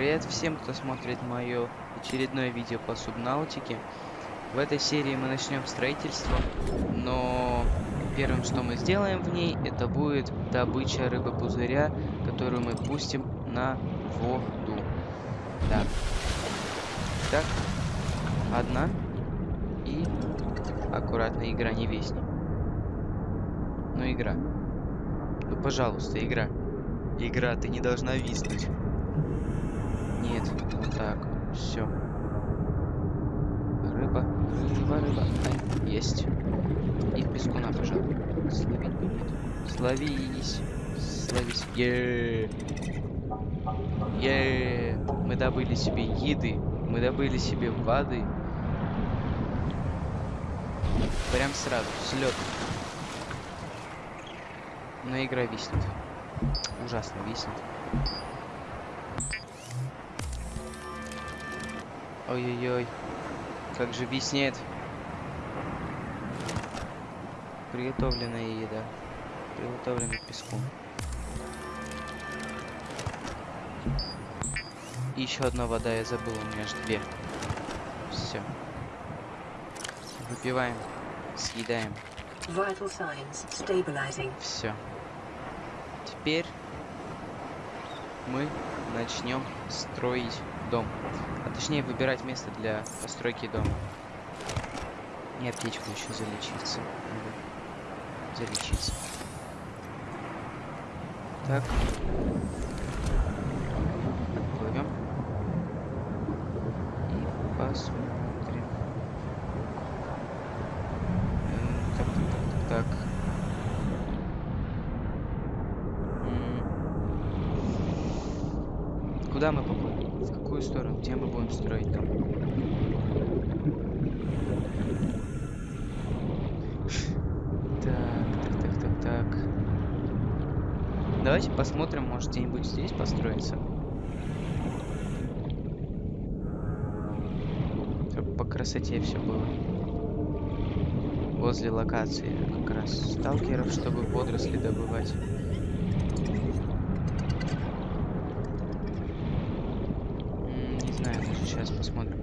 Привет всем, кто смотрит мое очередное видео по субнаутике. В этой серии мы начнем строительство, но первым, что мы сделаем в ней, это будет добыча рыбы-пузыря, которую мы пустим на воду. Да. Так, одна и аккуратно игра не весни. Ну игра. Ну пожалуйста, игра. Игра, ты не должна виснуть. Нет, так. Все. Рыба, рыба, рыба. Ай, есть. И пескуна, пожалуй. Словить бы нет. Словись. Словись. Е. Е. Мы добыли себе еды. Мы добыли себе воды. Прям сразу, слет. Но игра виснет. Ужасно виснет. Ой-ой-ой. Как же виснет. Приготовленная еда. Приготовленный песком. И еще одна вода, я забыл, у меня аж две. Все. Выпиваем. Съедаем. Все. Теперь мы начнем строить дом. А точнее выбирать место для постройки дома. И аптечку еще залечиться. Надо залечиться. Так. Отплывем. И посмотрим. Э, так, так, так, так. Куда мы поплывем? В какую сторону? Где мы будем строить там? Так, так, так, так, так. Давайте посмотрим, может где-нибудь здесь построиться. Чтобы по красоте все было. Возле локации как раз сталкеров, чтобы водоросли добывать. Сейчас посмотрим.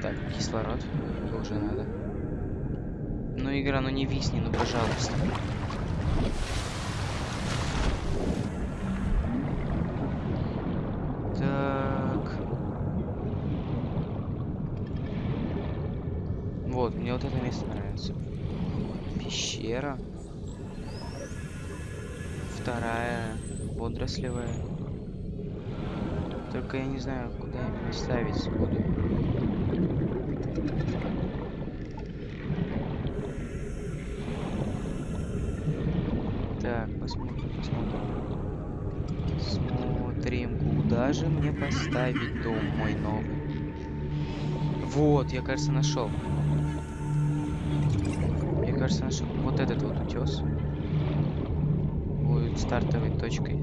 Так, кислород. Уже надо. Ну, игра, ну не висни, ну пожалуйста. Так. Вот, мне вот это место нравится. Пещера. Вторая водорослевая. Только я не знаю, куда именно ставить буду. Так, посмотрим, посмотрим. Смотрим, куда же мне поставить дом мой новый. Вот, я, кажется, нашел. Я, кажется, нашел вот этот вот утес стартовой точкой.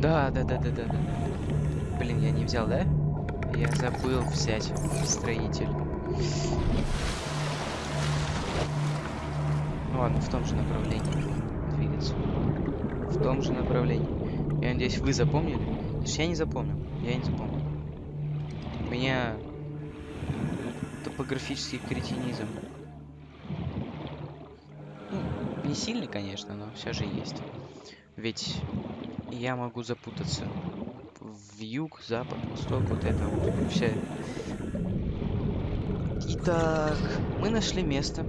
Да, да, да, да, да, да. Блин, я не взял, да? Я забыл взять строитель. Ладно, в том же направлении двигаться. В том же направлении. Я надеюсь, вы запомнили? Что я не запомнил. Я не запомнил. У меня топографический кретинизм. Не сильный, конечно, но все же есть. Ведь я могу запутаться в юг, запад, восток, вот это вот все. Итак, мы нашли место.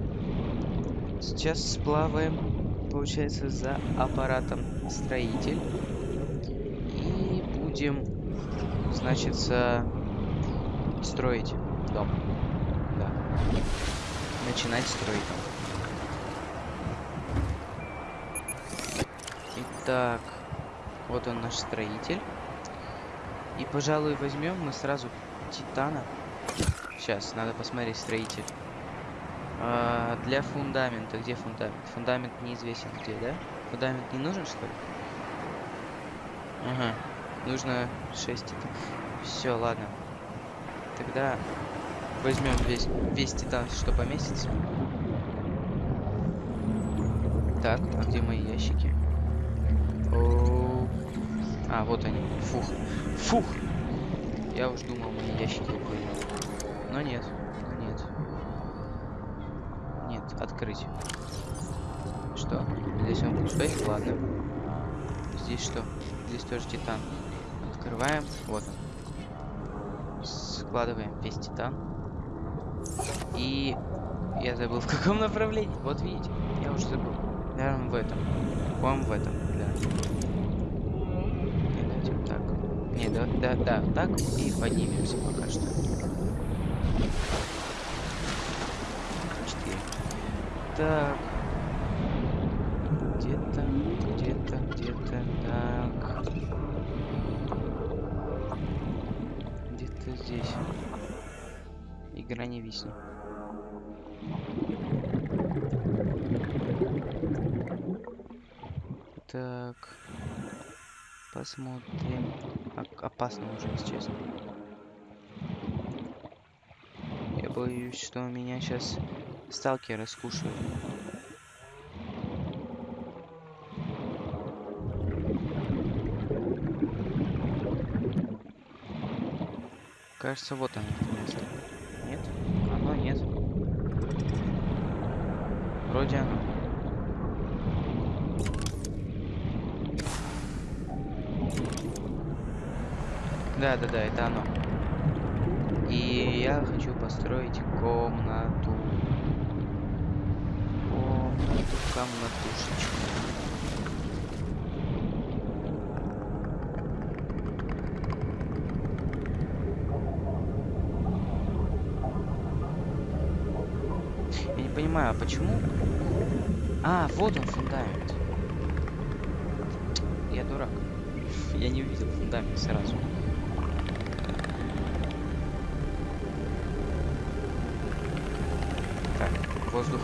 Сейчас сплаваем, получается, за аппаратом строитель. И будем, значит, строить дом. Да. Начинать строить дом. Итак, вот он наш строитель. И, пожалуй, возьмем мы сразу титана. Сейчас, надо посмотреть строитель. А, для фундамента. Где фундамент? Фундамент неизвестен где, да? Фундамент не нужен, что ли? Ага. Нужно 6 титан. Все, ладно. Тогда возьмем весь, весь титан, что поместится. Так, а где мои ящики? А, вот они. Фух. Фух! Я уж думал, мне ящики уплыли. Но нет. Нет. Нет, открыть. Что? Здесь он пустой? Ладно. Здесь что? Здесь тоже титан. Открываем. Вот он. Складываем весь титан. И я забыл в каком направлении. Вот видите, я уже забыл. Наверное, в этом. По-моему, в этом, да. Вот так. Не, да, да, да, так и поднимемся пока что. Четыре. Так. Где-то, где-то, где-то, так. Где-то здесь. Игра не виснет. Так. Посмотрим. О- опасно уже, если честно. Я боюсь, что меня сейчас сталкеры скушают. Кажется, вот оно это место. Нет? Оно нет. Вроде оно. Да, да, да, это оно. И я хочу построить комнату. Комнату, комнатушечку. Я не понимаю, а почему? А, вот он фундамент. Я дурак. Я не увидел фундамент сразу. Воздух.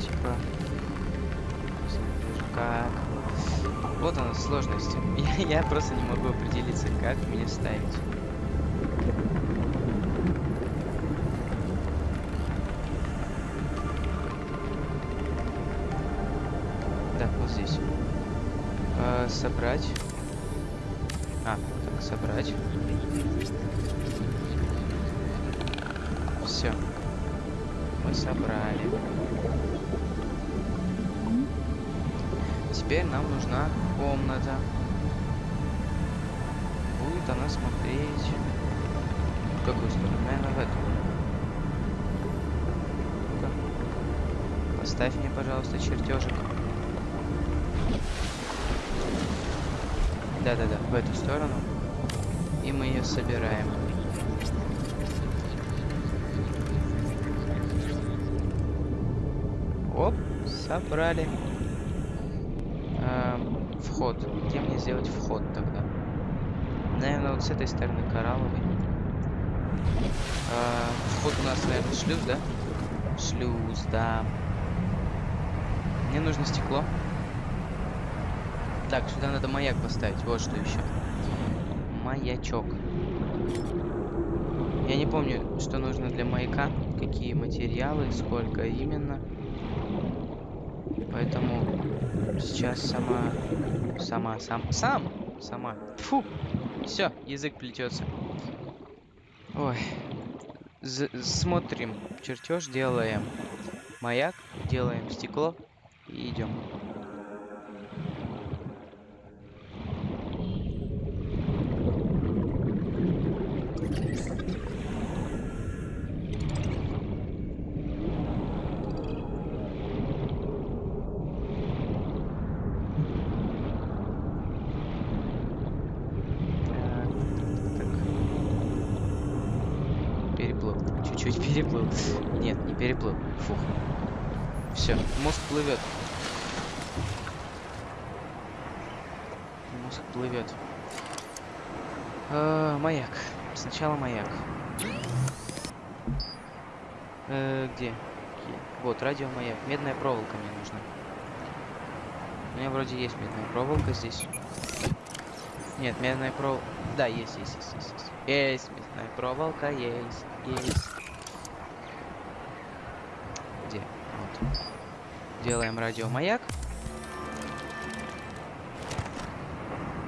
Типа вот. Она сложность я, я просто не могу определиться как мне ставить собрать а так собрать все мы собрали Теперь нам нужна комната. Будет она смотреть... В какую сторону? Наверное, в эту. Поставь мне, пожалуйста, чертежик. Да-да-да, в эту сторону. И мы ее собираем. Оп, собрали. Эм, вход. Где мне сделать вход тогда? Наверное, вот с этой стороны коралловый. Э, вход у нас, наверное, шлюз, да? Шлюз, да. Мне нужно стекло. Так, сюда надо маяк поставить. Вот что еще. Маячок. Я не помню, что нужно для маяка, какие материалы, сколько именно. Поэтому сейчас сама, сама, сам, сам, сама. Фу, все, язык плетется. Ой, З смотрим, чертеж делаем, маяк, делаем стекло и идем. Так, так. Переплыл. Чуть-чуть переплыл. Нет, не переплыл. Фух. Все, мозг плывет. Мозг плывет. А, маяк. Сначала маяк. Э? Где? Вот, радиомаяк. Медная проволока мне нужна. У меня вроде есть медная проволока здесь. Нет, медная проволока... Да, есть, есть, есть, есть, есть. Есть медная проволока, есть, есть. Где? Вот. Делаем радиомаяк.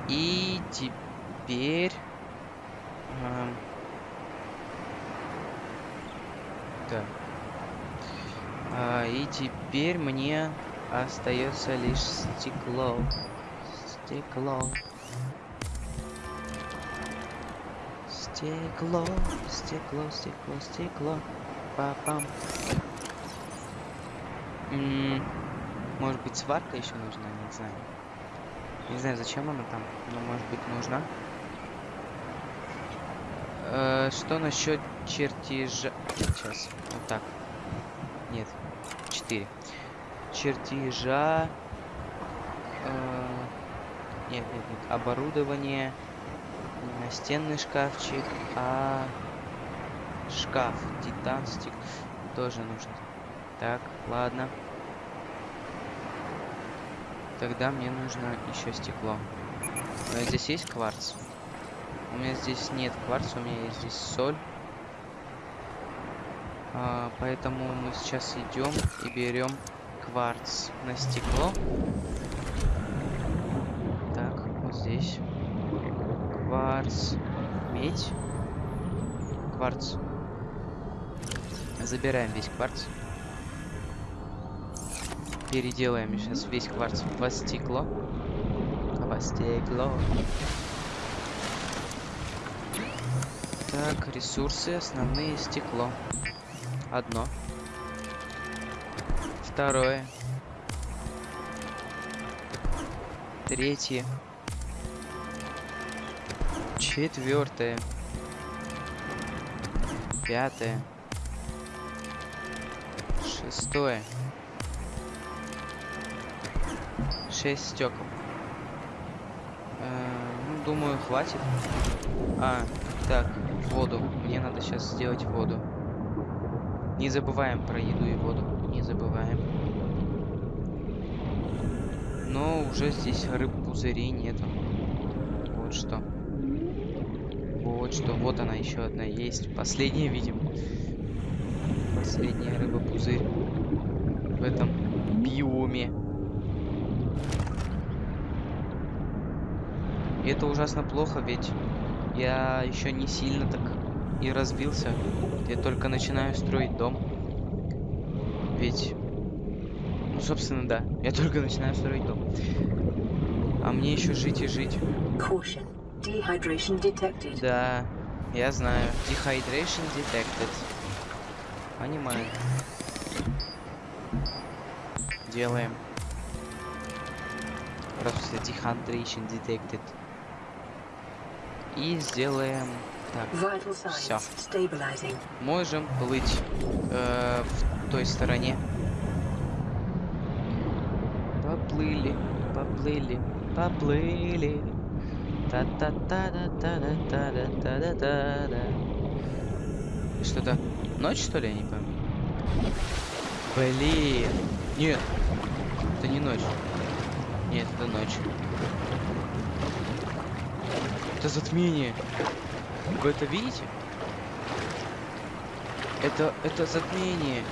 И теперь... эм, Так. А, и теперь мне остается лишь стекло. Стекло. Стекло, стекло, стекло, стекло. Папам. Может быть сварка еще нужна, не знаю. Не знаю, зачем она там, но может быть нужна. Э, что насчет чертежа? Сейчас, вот так. Нет, 4. Чертежа. э, Нет, нет, нет. Оборудование. Настенный шкафчик, а шкаф. Титан стик. Тоже нужно. Так, ладно. Тогда мне нужно еще стекло. Э, Здесь есть кварц? У меня здесь нет кварца, у меня есть здесь соль. А, поэтому мы сейчас идем и берем кварц на стекло. Так, вот здесь. Кварц. Медь. Кварц. Забираем весь кварц. Переделаем сейчас весь кварц во стекло. Во стекло. Так, ресурсы, основные стекло. Одно. Второе. Третье. Четвертое. Пятое. Шестое. Шесть стекол. Э, ну, думаю, хватит. А, так, воду. Мне надо сейчас сделать воду. Не забываем про еду и воду. Не забываем. Но уже здесь рыб пузырей нету. Вот что. Вот что. Вот она еще одна есть. Последняя, видимо. Последняя рыба пузырь. В этом биоме. И это ужасно плохо, ведь я еще не сильно так и разбился. Я только начинаю строить дом. Ведь... Ну, собственно, да. Я только начинаю строить дом. А мне еще жить и жить. Да, я знаю. Dehydration detected. Понимаю. Делаем. Просто dehydration detected. И сделаем... Так, stabilizing. можем плыть э, в той стороне. Поплыли, поплыли, поплыли. та та та та та та та та та та та Что-то ночь, что ли, я не пойму? Блин. Нет, это не ночь. Нет, это ночь. Это затмение. Вы это видите? Это, это затмение.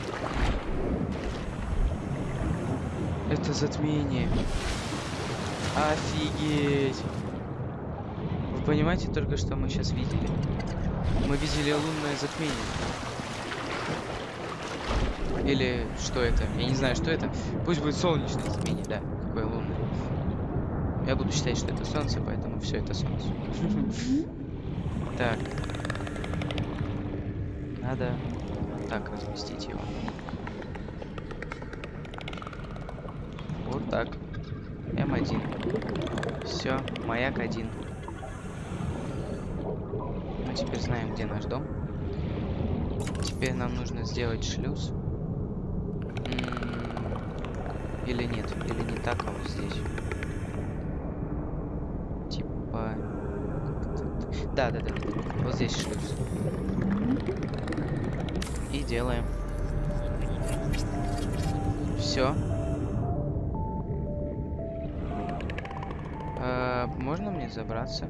Это затмение. Офигеть. Вы понимаете только, что мы сейчас видели? Мы видели лунное затмение. Или что это? Я не знаю, что это. Пусть будет солнечное затмение, да. Какое лунное. Я буду считать, что это солнце, поэтому все это солнце. Так. Надо вот так разместить его. Вот так. М1. Все, маяк один. Мы теперь знаем, где наш дом. Теперь нам нужно сделать шлюз. Или нет, или не так, а вот здесь. Да, да, да. Вот здесь шлюз. И делаем. Все. забраться.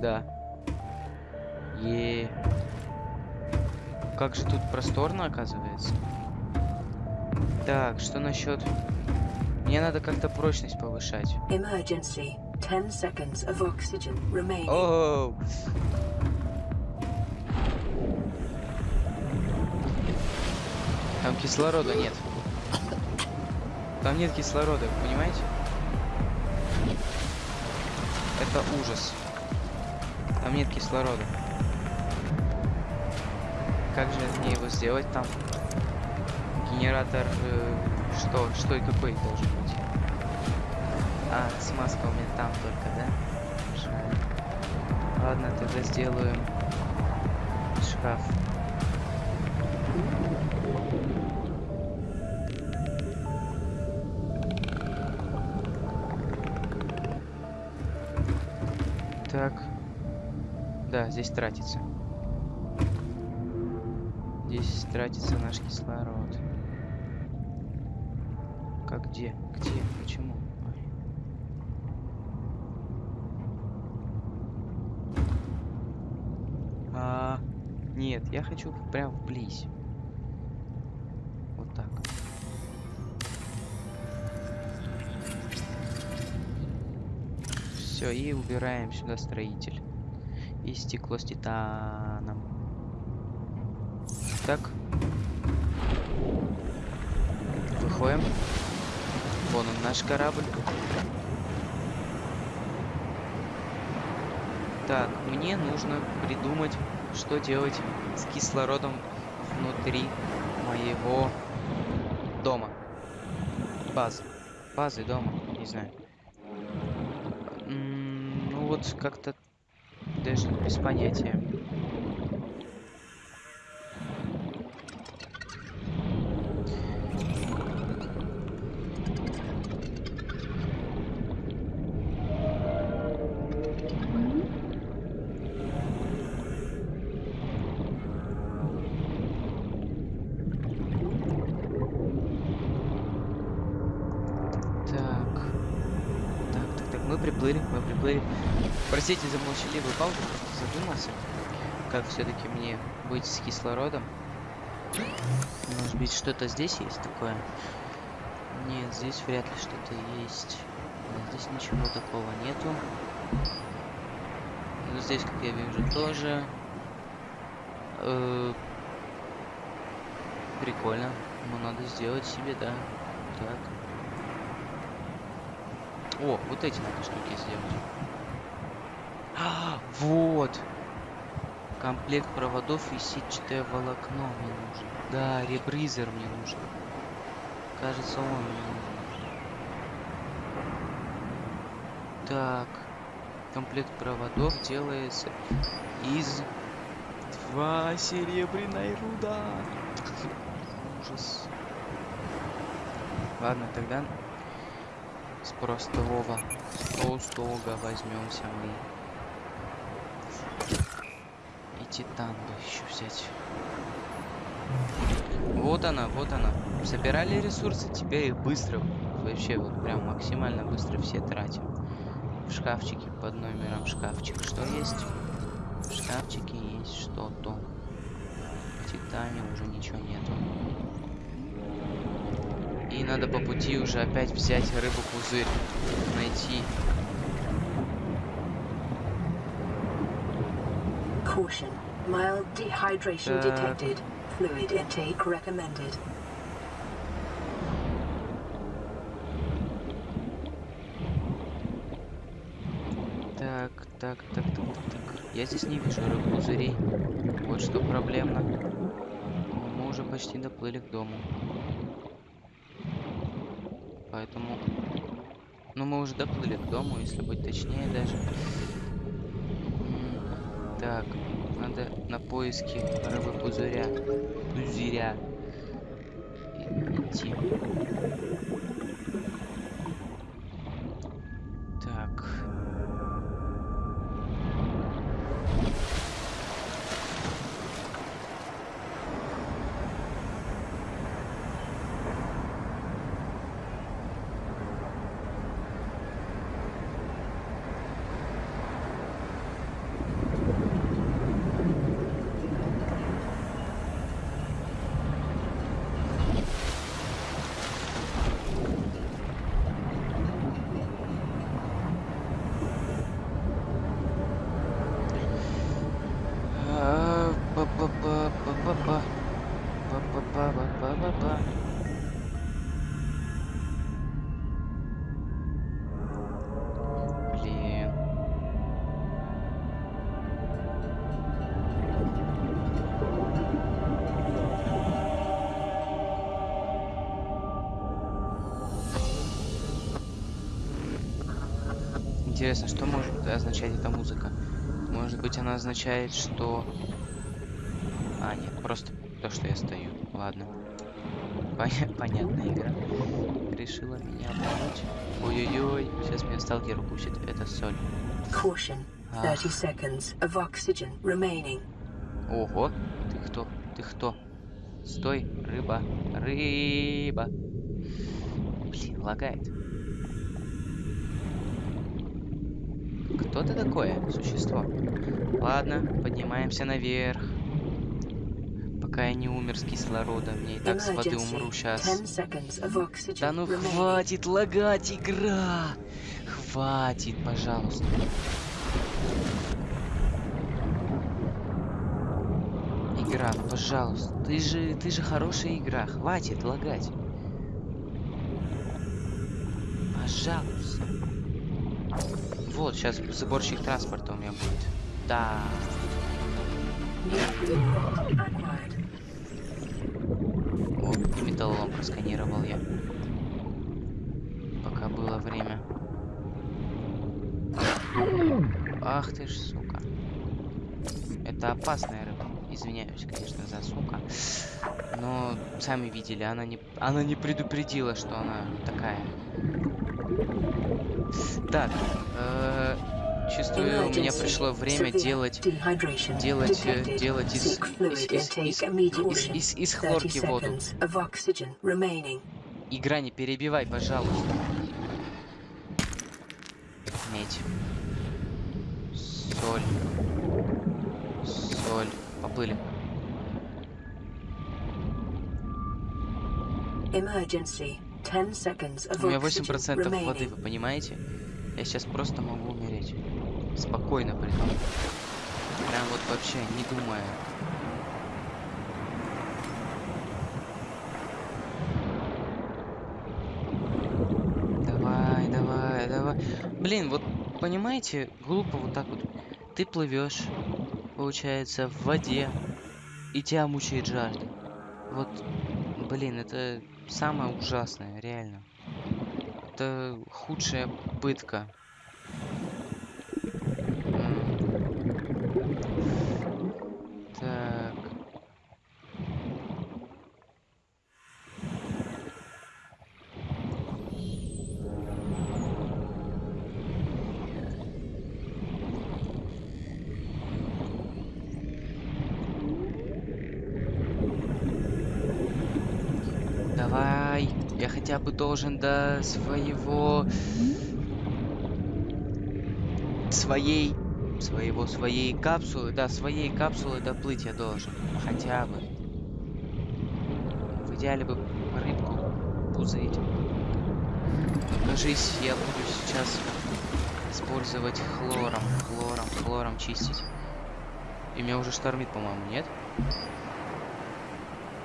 Да. Е. Как же тут просторно оказывается. Так, что насчет... Мне надо как-то прочность повышать. Emergency. 10 seconds of oxygen remaining. Оу! Там кислорода нет. Там нет кислорода, понимаете? Это ужас. Там нет кислорода. Как же мне его сделать там? Генератор... э, что? Что и какой должен быть? А, смазка у меня там только, да? Жаль. Ладно, тогда сделаем шкаф. Так. Да, здесь тратится. Здесь тратится наш кислород. Как где? Где? Почему? Ой. А, нет, я хочу прям вблизь. Вот так. Все, и убираем сюда строитель. И стекло с титаном. Так. Выходим. Вон он, наш корабль. Так, мне нужно придумать, что делать с кислородом внутри моего дома. Базы. Базы дома, не знаю. М, Ну вот как-то даже без понятия. Простите за молчаливую паузу, просто задумался, как все-таки мне быть с кислородом. Может быть, что-то здесь есть такое? Нет, здесь вряд ли что-то есть. Здесь ничего такого нету. Ну, здесь, как я вижу, тоже. Э, Прикольно. Ну, надо сделать себе, да. Так. О, вот эти надо штуки сделать. А, вот. Комплект проводов и сетчатое волокно мне нужен. Да, ребризер мне нужен. Кажется, он мне нужен. Так. Комплект проводов делается из два серебряной руда. Ужас. Ладно, тогда с простого, с простого возьмемся мы. И титан бы еще взять. Вот она, вот она. Собирали ресурсы, теперь их быстро, вообще вот прям максимально быстро все тратим. В шкафчике под номером шкафчик. Что есть? В шкафчике есть что-то. В титане уже ничего нету. И надо по пути уже опять взять рыбу-пузырь. Найти. Caution. Mild dehydration Так. detected. Fluid intake recommended. Так, так, так, так, так, так. Я здесь не вижу рыб-пузырей. Вот что проблемно. Мы уже почти доплыли к дому. Поэтому... Ну, мы уже доплыли к дому, если быть точнее даже. Так, на поиски рыбы-пузыря. Пузыря. И- Идти. Интересно, что может означать эта музыка? Может быть, она означает, что... А, нет, просто то, что я стою. Ладно. Поня- Понятная игра. Решила меня обмануть. Ой-ой-ой, сейчас меня сталкер укусит. Это соль. Caution. 30 seconds of oxygen remaining. Ого, ты кто? Ты кто? Стой, рыба, рыба. Блин, лагает. Кто ты такое, существо? Ладно, поднимаемся наверх. Пока я не умер с кислорода, мне и так с воды умру сейчас. 10 seconds of oxygen Да ну хватит лагать, игра! Хватит, пожалуйста. Игра, пожалуйста. Ты же, ты же хорошая игра. Хватит лагать. Пожалуйста. Вот, сейчас сборщик транспорта у меня будет. Да. О, металлолом просканировал я. Пока было время. Ах ты ж, сука. Это опасная рыба. Извиняюсь, конечно, за сука. Но сами видели, она не, она не предупредила, что она такая. Так, э, чувствую, у меня пришло время делать делать, э, делать из- из- из- из- из- из- из 30 хлорки воду. Игра, не перебивай, пожалуйста. Медь. Соль. Соль. Поплыли. Emergency. 10 seconds of У меня oxygen 8% воды, вы понимаете? Я сейчас просто могу умереть. Спокойно при том. Прям вот вообще не думая. Давай, давай, давай. Блин, вот понимаете, глупо вот так вот. Ты плывешь, получается, в воде, и тебя мучает жажда. Вот, блин, это самое ужасное, реально. Это худшая пытка. М. Так. Давай, я бы должен до своего... Своей... Своего, своей капсулы, да, своей капсулы доплыть я должен. Хотя бы. В идеале бы рыбку пузырить. Кажись, я буду сейчас использовать хлором, хлором, хлором чистить. И меня уже штормит, по-моему, нет?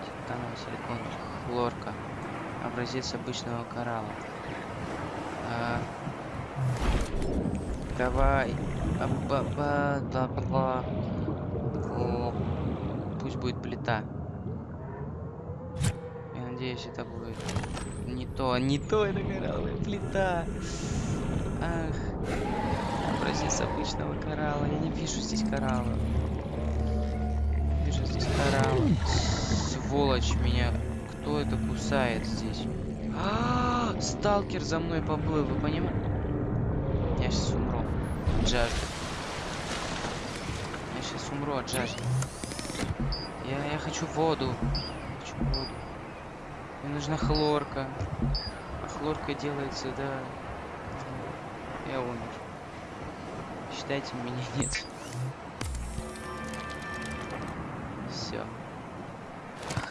Титановый силикон, хлорка. Образец обычного коралла. А, Давай. А, ба- ба- да, бла. О, Пусть будет плита. Я надеюсь, это будет не то, не то, это коралловая плита. Ах. Образец обычного коралла. Я не вижу здесь коралла. Вижу здесь коралла. Сволочь меня. Кто это кусает здесь? А, сталкер за мной поплыл, вы понимаете? Я сейчас умру. От жажды. Я сейчас умру от жажды. Я, я хочу воду. Хочу воду. Мне нужна хлорка. А хлорка делается, да. Я умер. Считайте, меня нет.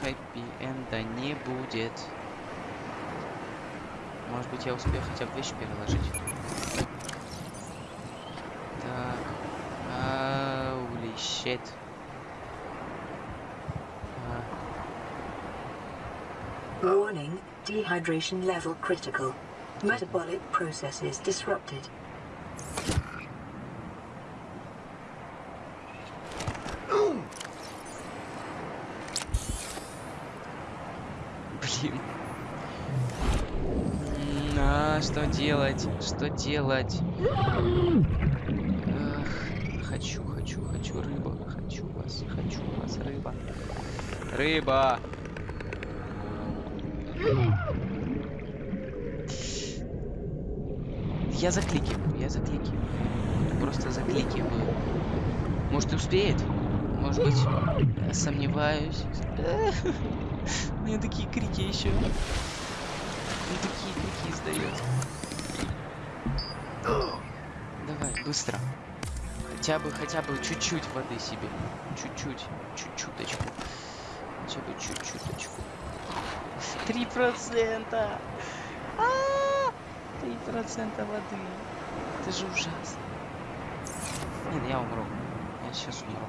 Хэппи энда не будет. Может быть, я успею хотя бы вещи переложить. Так. Аули щет. Warning, dehydration level critical. Metabolic processes disrupted. Блин. М, А, что делать? Что делать? Эх, хочу, хочу, хочу рыба. Хочу вас, хочу вас, рыба. Рыба! Я закликиваю, я закликиваю. Просто закликиваю. Может, успеет? Может быть, сомневаюсь. У меня такие крики еще. Он такие крики издает. Давай, быстро. Хотя бы, хотя бы чуть-чуть воды себе. Чуть-чуть, чуть-чуточку. Хотя бы чуть-чуточку. Три процента! А, Три процента воды. Это же ужасно. Нет, я умру. Я сейчас умру.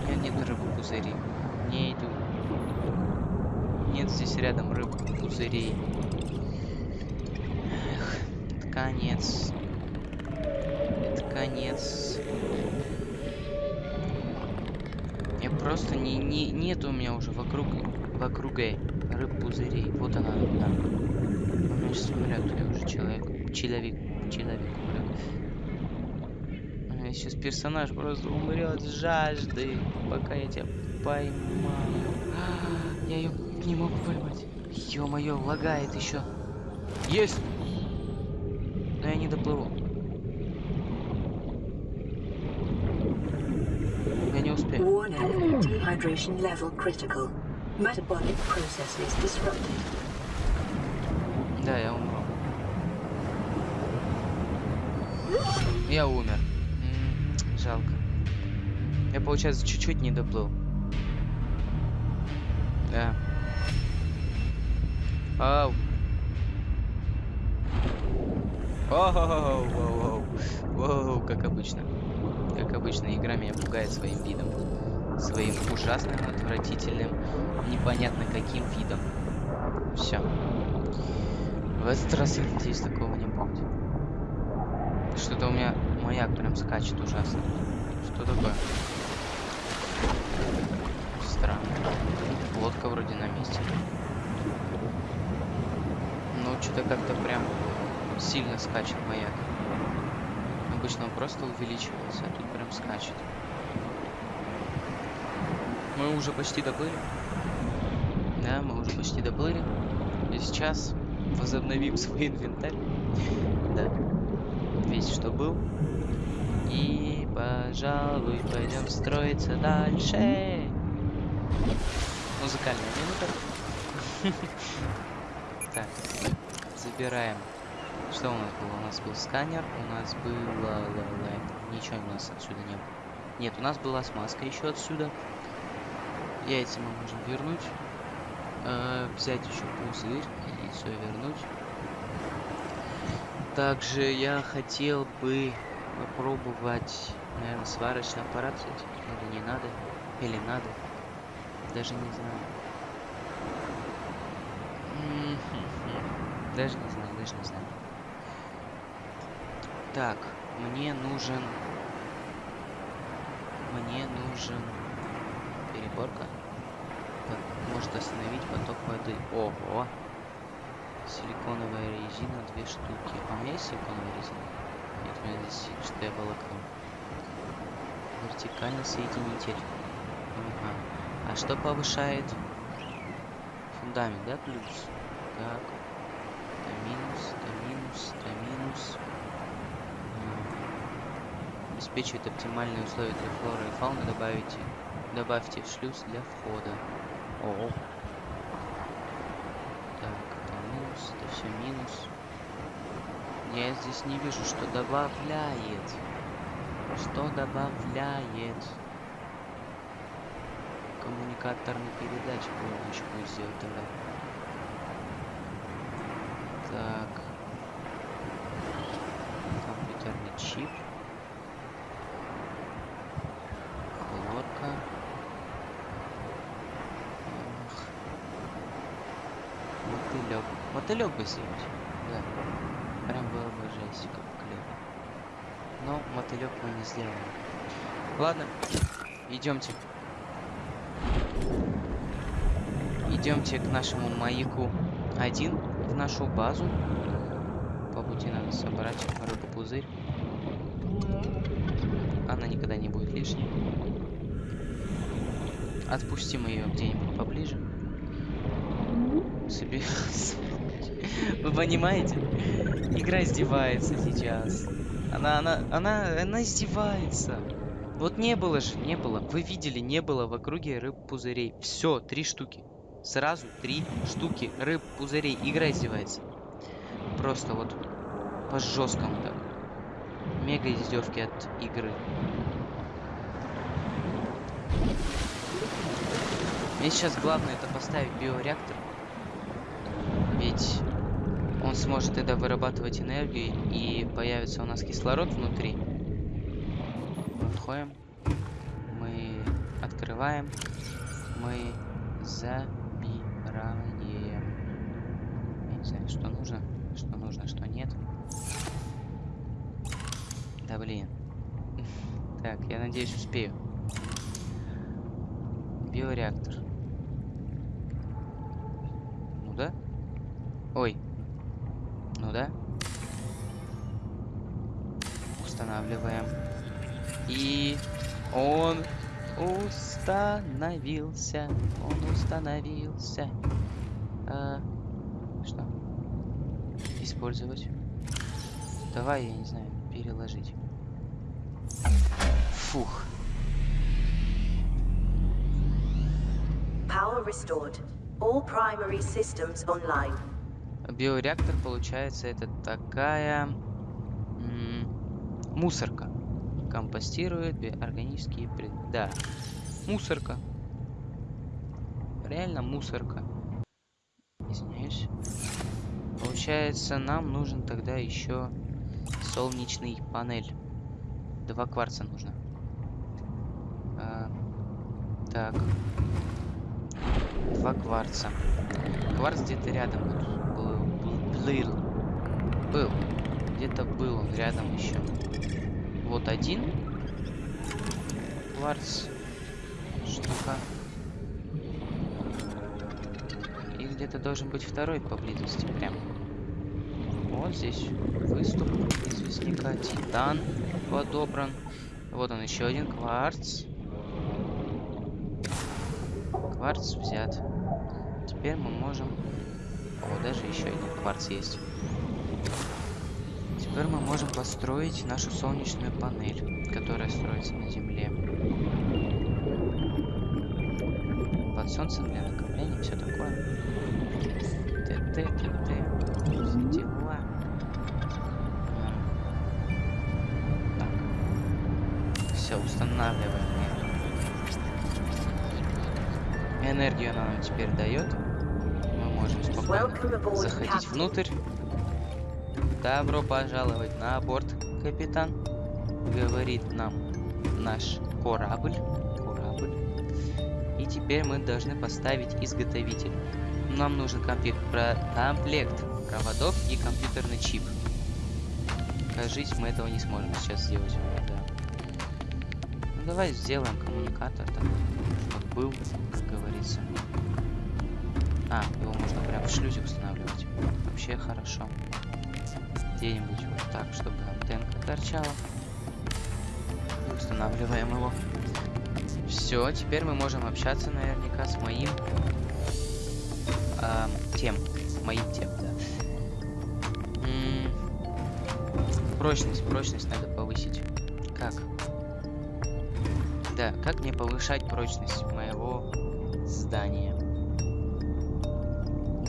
У меня нет рыбы пузырей. Не иду. Нет здесь рядом рыбы пузырей. Конец. Это конец. Я просто не, не нет у меня уже вокруг вокруг э, рыб пузырей. Вот она, да. У меня сейчас умрет, я уже человек. Человек. Человек умрет. Сейчас персонаж просто умрет с жажды, пока я тебя поймаю. Я ее не могу поймать. Ё-моё, лагает еще. Есть! Но я не доплыву. Я не успею. Warning, dehydration level critical. Metabolic processes disrupted. Да, я умру. Я умер. М, жалко. Я, получается, чуть-чуть не доплыл. Да. Ау. Оу, воу, воу, воу, как обычно. Как обычно, игра меня пугает своим видом. Своим ужасным, отвратительным, непонятно каким видом. Все. В этот раз я надеюсь такого не будет. Что-то у меня маяк прям скачет ужасно. Что такое? Странно. Лодка вроде на месте. Ну, что-то как-то прям сильно скачет маяк. Обычно он просто увеличивался, а тут прям скачет. Мы уже почти доплыли. Да, мы уже почти доплыли. И сейчас возобновим свой инвентарь. Да. Весь что был. И, пожалуй, пойдем строиться дальше. Музыкальная минута. Так, забираем. Что у нас было? У нас был сканер, у нас было... Ничего у нас отсюда не было. Нет, у нас была смазка еще отсюда. Яйца мы можем вернуть. Э, взять еще пузырь и все вернуть. Также я хотел бы попробовать, наверное, сварочный аппарат взять. Или не надо. Или надо. Даже не знаю. Даже не знаю, даже не знаю. Так, мне нужен... Мне нужен... Переборка. Так, может остановить поток воды. Ого! Силиконовая резина, две штуки. А у меня есть силиконовая резина? Нет, у меня здесь чистое волокно. Вертикальный соединитель. Ага. А что повышает? Фундамент, да, плюс? Так. Это минус, это минус, это минус. Обеспечивает оптимальные условия для флоры и фауны. Добавите, добавьте шлюз для входа. О. Так, это минус, это все минус. Я здесь не вижу, что добавляет. Что добавляет? Коммуникаторный передач будет сделать тогда. Так. Компьютерный чип. Хлорка. Ах. Мотылек. Мотылек бы сделать. Да. Прям было бы жесть, как клево. Но мотылек мы не сделаем. Ладно, идемте. Идемте к нашему маяку один. в нашу базу. По пути надо собрать рыбу-пузырь. Она никогда не будет лишней. Отпустим ее где-нибудь поближе. Себе... Вы понимаете? Игра издевается сейчас. Она, она, она, она издевается. Вот не было же, не было. Вы видели, не было в округе рыб-пузырей. Все, три штуки. Сразу три штуки рыб-пузырей. Игра издевается. Просто вот по жесткому так. Мега издевки от игры. Мне сейчас главное это поставить биореактор. Ведь он сможет тогда вырабатывать энергию и появится у нас кислород внутри. Мы мы открываем, мы забираем. Я не знаю, что нужно, что нужно, что нет. Да блин. Так, я надеюсь успею. Биореактор. Ну да? Ой. Ну да. Устанавливаем. И он установился. Он установился. А, что? Использовать. Давай, я не знаю, переложить. Фух. Power restored. All primary systems online. Биореактор, получается, это такая мусорка. Компостирует органические пред... Да, мусорка. Реально мусорка. Извиняюсь. Получается, нам нужен тогда еще солнечный панель. Два кварца нужно. А, так. Два кварца. Кварц где-то рядом Был. Был. Где-то был он рядом еще. Вот один. Кварц. Штука. И где-то должен быть второй поблизости. Прям. Вот здесь выступ известняка. Титан подобран. Вот он еще один кварц. Кварц взят. Теперь мы можем... О, даже еще один кварц есть. Теперь мы можем построить нашу солнечную панель, которая строится на Земле. Под солнцем для накопления, все такое. ТТ, ТТ, все дела. Так. Все, устанавливаем. Энергию она нам теперь дает. Заходить внутрь. Добро пожаловать на борт, капитан. Говорит нам наш корабль. Корабль. И теперь мы должны поставить изготовитель. Нам нужен комплект, про... комплект проводов и компьютерный чип. Кажись, мы этого не сможем сейчас сделать. Да. Ну давай сделаем коммуникатор так, чтобы был, как говорится. А, его можно прям в шлюзе устанавливать. Вообще хорошо. Где-нибудь вот так, чтобы антенка торчала. И устанавливаем его. Все, теперь мы можем общаться наверняка с моим э, тем. Моим тем, да. М -м прочность, прочность надо повысить. Как? Да, как мне повышать прочность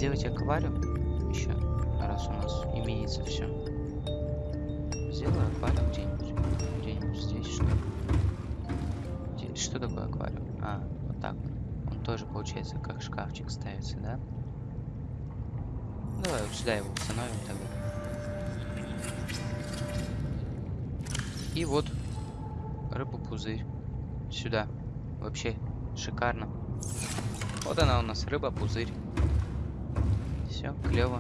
Делать аквариум еще, раз у нас имеется все. Сделаю аквариум где-нибудь. Где-нибудь здесь, что ли? Что такое аквариум? А, вот так. Он тоже, получается, как шкафчик ставится, да? Давай сюда его установим тогда. И вот рыба-пузырь. Сюда. Вообще шикарно. Вот она у нас, рыба-пузырь. Все, клево.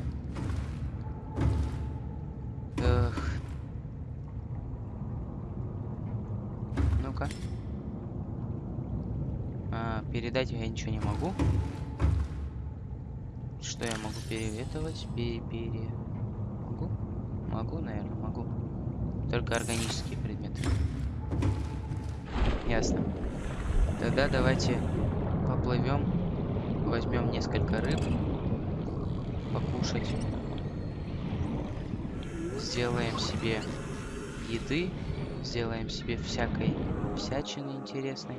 Эх. Ну-ка. А, передать я ничего не могу. Что я могу переветывать? Пере, пере... Могу? Могу, наверное, могу. Только органические предметы. Ясно. Тогда давайте поплывем. Возьмем несколько рыб. Покушать. Сделаем себе еды. Сделаем себе всякой всячины интересной.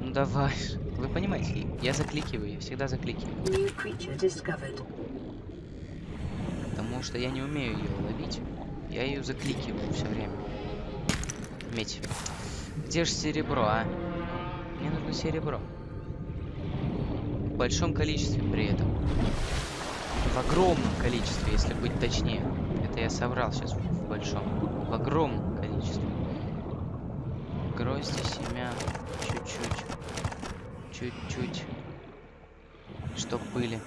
Ну давай. Вы понимаете, я закликиваю, я всегда закликиваю. Потому что я не умею ее ловить. Я ее закликиваю все время. Медь. Где же серебро, а? Мне нужно серебро. В большом количестве при этом. В огромном количестве, если быть точнее. Это я соврал сейчас в большом. В огромном количестве. Грозди, семян. Чуть-чуть. Чуть-чуть. Чтоб были.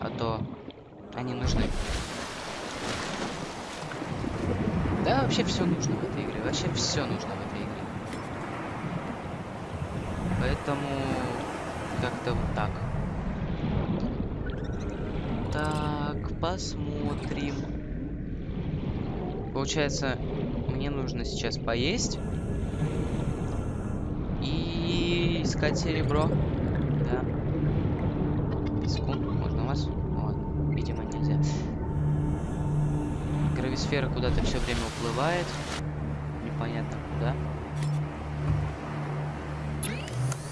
А то они нужны. Да, вообще все нужно в этой игре. Вообще все нужно в этой игре. Поэтому как-то вот так. Так, посмотрим. Получается, мне нужно сейчас поесть. И искать серебро. Да. Секунду, можно вас? Ладно, видимо нельзя. Грависфера куда-то все время уплывает. Непонятно куда.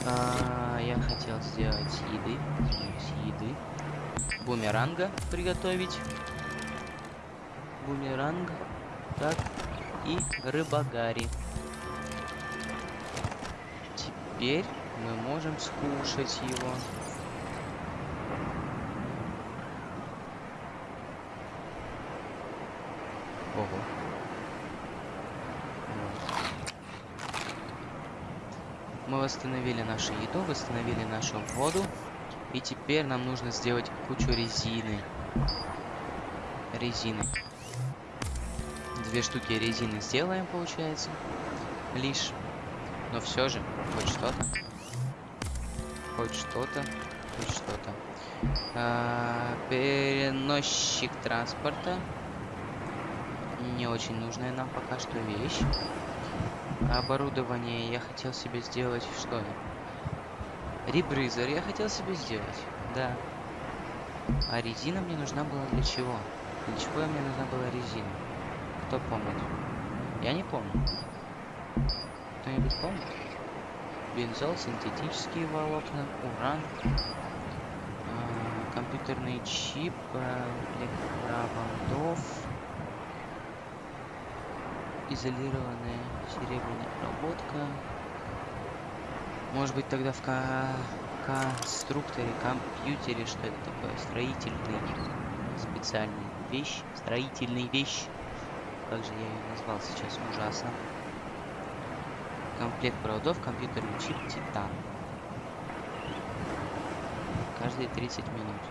А, я хотел сделать еды. Сделать еды. Бумеранга приготовить. Бумеранг. Так. И рыбагари. Теперь мы можем скушать его. Ого. Мы восстановили нашу еду, восстановили нашу воду. И теперь нам нужно сделать кучу резины. Резины. Две штуки резины сделаем, получается. Лишь. Но все же, хоть что-то. Хоть что-то. Хоть что-то. А, переносчик транспорта. Не очень нужная нам пока что вещь. Оборудование я хотел себе сделать что? Ребрызер я хотел себе сделать, да. А резина мне нужна была для чего? Для чего мне нужна была резина? Кто помнит? Я не помню. Кто-нибудь помнит? Бензол, синтетические волокна, уран, э, компьютерный чип, э, электропроводов, изолированная серебряная проводка. Может быть тогда в ко конструкторе, компьютере, что это такое? Строительный специальный вещь, строительный вещь. Как же я ее назвал сейчас? Ужасно. Комплект проводов, компьютерный чип, титан. Каждые 30 минут.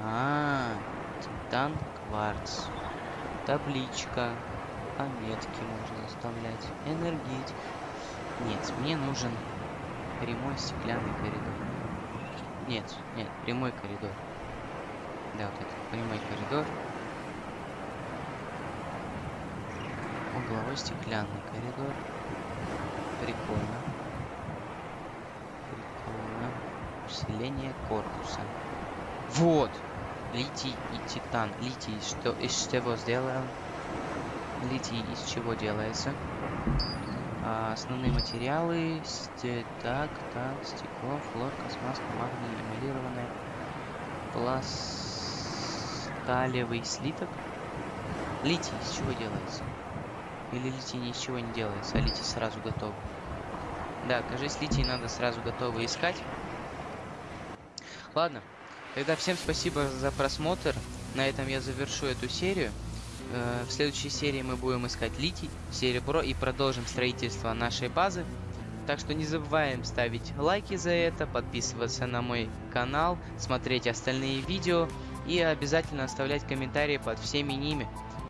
А, -а, -а титан, кварц. Табличка. Пометки можно оставлять. Энергетик. Нет, мне нужен прямой стеклянный коридор. Нет, нет, прямой коридор. Да, вот этот прямой коридор. Угловой стеклянный коридор. Прикольно. Прикольно. Усиление корпуса. Вот! Литий и титан. Литий что из чего сделан? Литий из чего делается? А, основные материалы. Сте, так, так, стекло, флорка, смазка, магний, эмалированная. Пласталевый слиток. Литий из чего делается? Или литий ни из чего не делается, а литий сразу готов. Да, кажется, литий надо сразу готово искать. Ладно, тогда всем спасибо за просмотр. На этом я завершу эту серию. Э, в следующей серии мы будем искать литий, серебро и продолжим строительство нашей базы. Так что не забываем ставить лайки за это, подписываться на мой канал, смотреть остальные видео и обязательно оставлять комментарии под всеми ними.